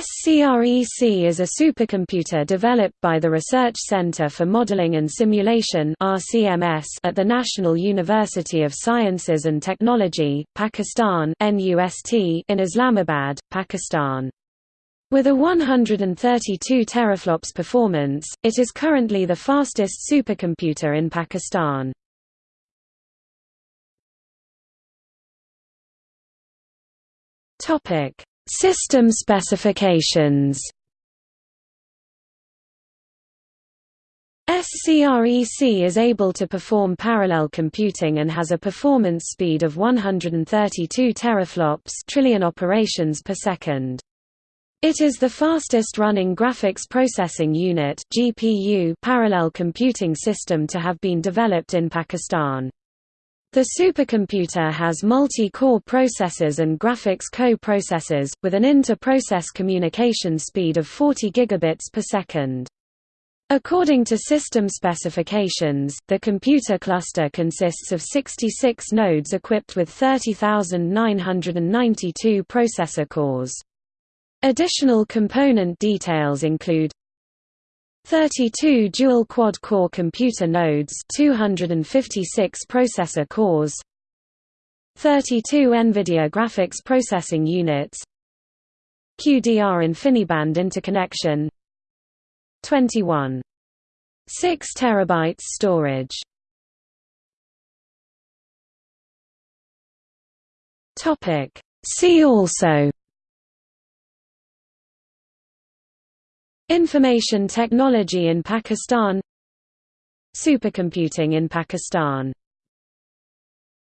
SCREC is a supercomputer developed by the Research Center for Modeling and Simulation at the National University of Sciences and Technology, Pakistan in Islamabad, Pakistan. With a 132 teraflops performance, it is currently the fastest supercomputer in Pakistan. Topic System specifications SCREC is able to perform parallel computing and has a performance speed of 132 teraflops trillion operations per second. It is the fastest running graphics processing unit GPU parallel computing system to have been developed in Pakistan. The supercomputer has multi-core processors and graphics co-processors, with an inter-process communication speed of 40 gigabits per second. According to system specifications, the computer cluster consists of 66 nodes equipped with 30,992 processor cores. Additional component details include 32 dual quad-core computer nodes 256 processor cores 32 NVIDIA graphics processing units QDR InfiniBand interconnection 21 6 terabytes storage. Topic. See also Information technology in Pakistan. Supercomputing in Pakistan